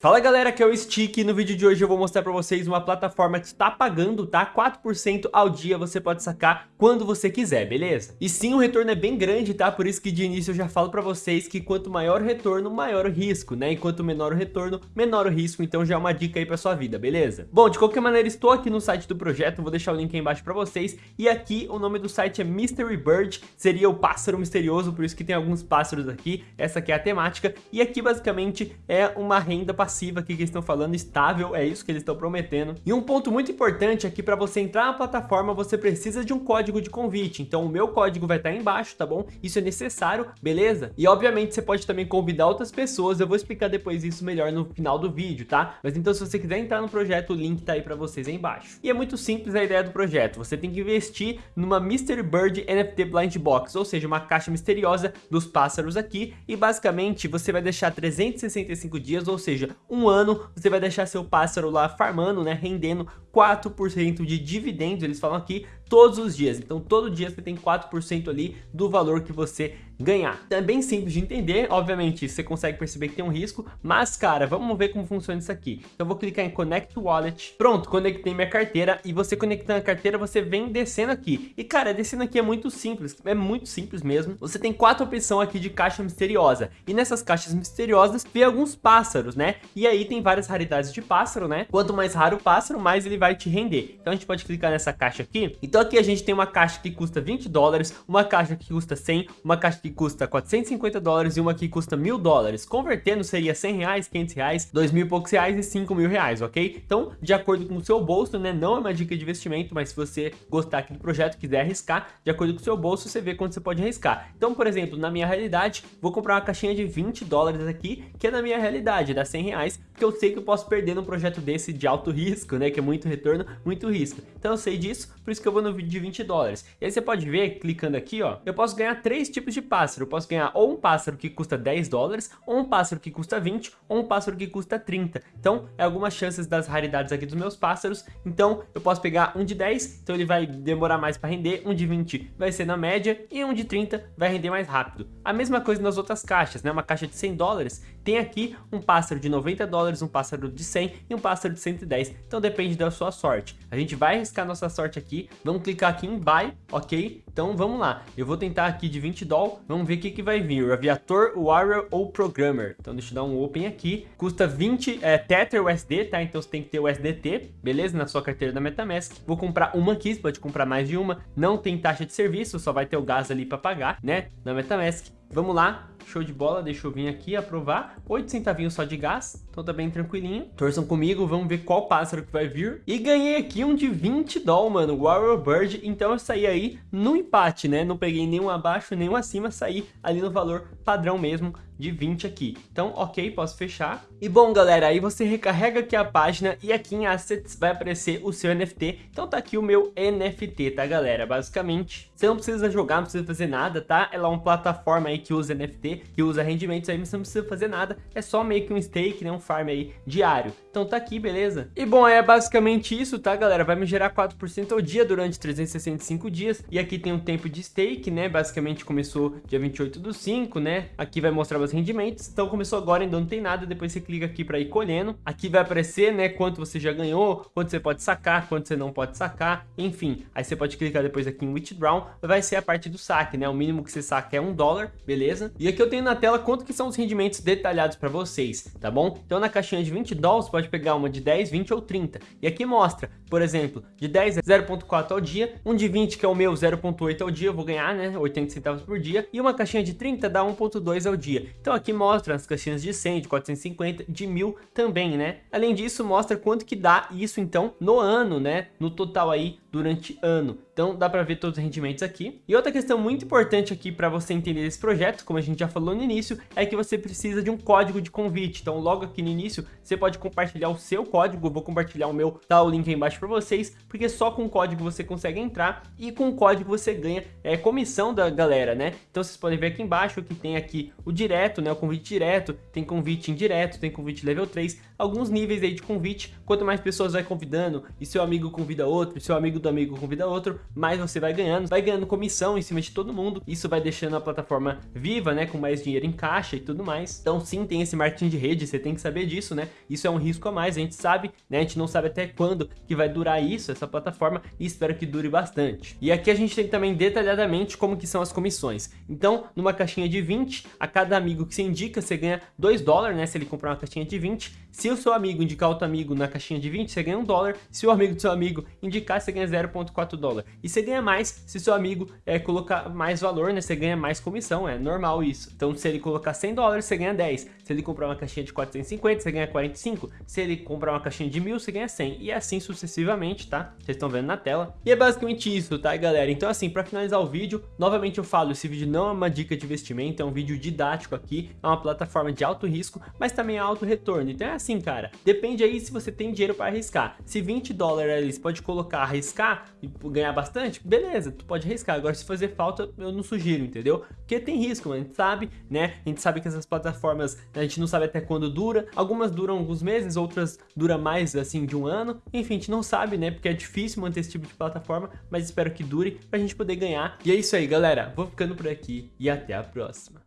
Fala galera, aqui é o Stick e no vídeo de hoje eu vou mostrar pra vocês uma plataforma que está pagando, tá? 4% ao dia você pode sacar quando você quiser, beleza? E sim, o retorno é bem grande, tá? Por isso que de início eu já falo pra vocês que quanto maior o retorno, maior o risco, né? Enquanto menor o retorno, menor o risco, então já é uma dica aí pra sua vida, beleza? Bom, de qualquer maneira estou aqui no site do projeto, vou deixar o link aí embaixo pra vocês e aqui o nome do site é Mystery Bird, seria o pássaro misterioso, por isso que tem alguns pássaros aqui, essa aqui é a temática e aqui basicamente é uma renda passiva passiva aqui que eles estão falando, estável, é isso que eles estão prometendo. E um ponto muito importante aqui para você entrar na plataforma, você precisa de um código de convite. Então o meu código vai estar tá embaixo, tá bom? Isso é necessário, beleza? E obviamente você pode também convidar outras pessoas, eu vou explicar depois isso melhor no final do vídeo, tá? Mas então se você quiser entrar no projeto, o link tá aí para vocês aí embaixo. E é muito simples a ideia do projeto, você tem que investir numa Mystery Bird NFT Blind Box, ou seja, uma caixa misteriosa dos pássaros aqui, e basicamente você vai deixar 365 dias, ou seja, um ano você vai deixar seu pássaro lá farmando, né, rendendo 4% de dividendos, eles falam aqui, todos os dias. Então todo dia você tem 4% ali do valor que você ganhar. É bem simples de entender, obviamente você consegue perceber que tem um risco, mas cara, vamos ver como funciona isso aqui. Então eu vou clicar em Connect Wallet, pronto, conectei minha carteira e você conectando a carteira, você vem descendo aqui. E cara, descendo aqui é muito simples, é muito simples mesmo. Você tem quatro opções aqui de caixa misteriosa e nessas caixas misteriosas vem alguns pássaros, né? E aí tem várias raridades de pássaro, né? Quanto mais raro o pássaro, mais ele vai te render. Então a gente pode clicar nessa caixa aqui. Então aqui a gente tem uma caixa que custa 20 dólares, uma caixa que custa 100, uma caixa que custa 450 dólares e uma que custa mil dólares. Convertendo seria 100 reais, 500 reais, 2 mil e poucos reais e 5 mil reais, ok? Então, de acordo com o seu bolso, né? Não é uma dica de investimento, mas se você gostar aqui do projeto, quiser arriscar, de acordo com o seu bolso, você vê quanto você pode arriscar. Então, por exemplo, na minha realidade, vou comprar uma caixinha de 20 dólares aqui, que é na minha realidade, dá 100 reais, porque eu sei que eu posso perder num projeto desse de alto risco, né? Que é muito retorno, muito risco. Então eu sei disso, por isso que eu vou no vídeo de 20 dólares. E aí você pode ver, clicando aqui, ó, eu posso ganhar três tipos de pássaro posso ganhar ou um pássaro que custa 10 dólares, ou um pássaro que custa 20, ou um pássaro que custa 30. Então, é algumas chances das raridades aqui dos meus pássaros. Então, eu posso pegar um de 10, então ele vai demorar mais para render, um de 20 vai ser na média, e um de 30 vai render mais rápido. A mesma coisa nas outras caixas, né? Uma caixa de 100 dólares, tem aqui um pássaro de 90 dólares, um pássaro de 100 e um pássaro de 110. Então, depende da sua sorte. A gente vai arriscar nossa sorte aqui, vamos clicar aqui em Buy, ok? Então, vamos lá. Eu vou tentar aqui de 20 dólares, vamos ver o que que, que vai vir? Aviator, Warrior ou Programmer? Então deixa eu dar um Open aqui. Custa 20 é, Tether USD, tá? Então você tem que ter o USDT, beleza? Na sua carteira da Metamask. Vou comprar uma aqui, você pode comprar mais de uma. Não tem taxa de serviço, só vai ter o gás ali para pagar, né? Na Metamask. Vamos lá, show de bola, deixa eu vir aqui aprovar. 8 centavinhos só de gás, então tá bem tranquilinho. Torçam comigo, vamos ver qual pássaro que vai vir. E ganhei aqui um de 20 doll, mano, Warrior Bird. Então eu saí aí no empate, né? Não peguei nenhum abaixo, nenhum acima, saí ali no valor padrão mesmo de 20 aqui. Então, ok, posso fechar. E bom, galera, aí você recarrega aqui a página e aqui em Assets vai aparecer o seu NFT. Então tá aqui o meu NFT, tá, galera? Basicamente, você não precisa jogar, não precisa fazer nada, tá? Ela é uma plataforma aí que usa NFT, que usa rendimentos aí, mas você não precisa fazer nada. É só meio que um stake, né? Um farm aí diário. Então tá aqui, beleza? E bom, é basicamente isso, tá, galera? Vai me gerar 4% ao dia durante 365 dias. E aqui tem um tempo de stake, né? Basicamente começou dia 28 do 5, né? Aqui vai mostrar os rendimentos. Então começou agora, ainda não tem nada. Depois você clica aqui para ir colhendo. Aqui vai aparecer, né, quanto você já ganhou, quanto você pode sacar, quanto você não pode sacar, enfim. Aí você pode clicar depois aqui em Withdraw, vai ser a parte do saque, né? O mínimo que você saca é um dólar, beleza? E aqui eu tenho na tela quanto que são os rendimentos detalhados para vocês, tá bom? Então na caixinha de 20 dólares, pode pegar uma de 10, 20 ou 30. E aqui mostra, por exemplo, de 10 é 0.4 ao dia, um de 20 que é o meu 0.8 ao dia, eu vou ganhar, né, 80 centavos por dia, e uma caixinha de 30 dá 1.2 ao dia. Então aqui mostra as caixinhas de 100, de 450, de 1000 também, né? Além disso, mostra quanto que dá isso então no ano, né? No total aí durante ano. Então dá para ver todos os rendimentos aqui. E outra questão muito importante aqui para você entender esse projeto, como a gente já falou no início, é que você precisa de um código de convite. Então logo aqui no início você pode compartilhar o seu código, eu vou compartilhar o meu, tá o link aí embaixo para vocês, porque só com o código você consegue entrar e com o código você ganha é, comissão da galera, né? Então vocês podem ver aqui embaixo que tem aqui o direto, né? O convite direto, tem convite indireto, tem convite level 3, alguns níveis aí de convite. Quanto mais pessoas vai convidando e seu amigo convida outro, seu amigo amigo do amigo convida outro, mais você vai ganhando, vai ganhando comissão em cima de todo mundo, isso vai deixando a plataforma viva, né, com mais dinheiro em caixa e tudo mais. Então sim, tem esse marketing de rede, você tem que saber disso, né? Isso é um risco a mais, a gente sabe, né? A gente não sabe até quando que vai durar isso, essa plataforma, e espero que dure bastante. E aqui a gente tem também detalhadamente como que são as comissões. Então, numa caixinha de 20, a cada amigo que você indica, você ganha 2 dólares, né? Se ele comprar uma caixinha de 20. Se o seu amigo indicar outro amigo na caixinha de 20, você ganha 1 dólar. Se o amigo do seu amigo indicar, você ganha 0.4 dólar. E você ganha mais se seu amigo é, colocar mais valor, né? Você ganha mais comissão, é normal isso. Então, se ele colocar 100 dólares, você ganha 10. Se ele comprar uma caixinha de 450, você ganha 45. Se ele comprar uma caixinha de 1000, você ganha 100. E assim sucessivamente, tá? Vocês estão vendo na tela. E é basicamente isso, tá, galera? Então, assim, para finalizar o vídeo, novamente eu falo, esse vídeo não é uma dica de investimento, é um vídeo didático aqui, é uma plataforma de alto risco, mas também é alto retorno. Então é assim, cara, depende aí se você tem dinheiro para arriscar. Se 20 dólares você pode colocar, arriscar e ganhar bastante, beleza, tu pode arriscar. Agora, se fazer falta, eu não sugiro, entendeu? Porque tem risco, a gente sabe, né? A gente sabe que essas plataformas, a gente não sabe até quando dura. Algumas duram alguns meses, outras duram mais, assim, de um ano. Enfim, a gente não sabe, né? Porque é difícil manter esse tipo de plataforma, mas espero que dure pra gente poder ganhar. E é isso aí, galera. Vou ficando por aqui e até a próxima.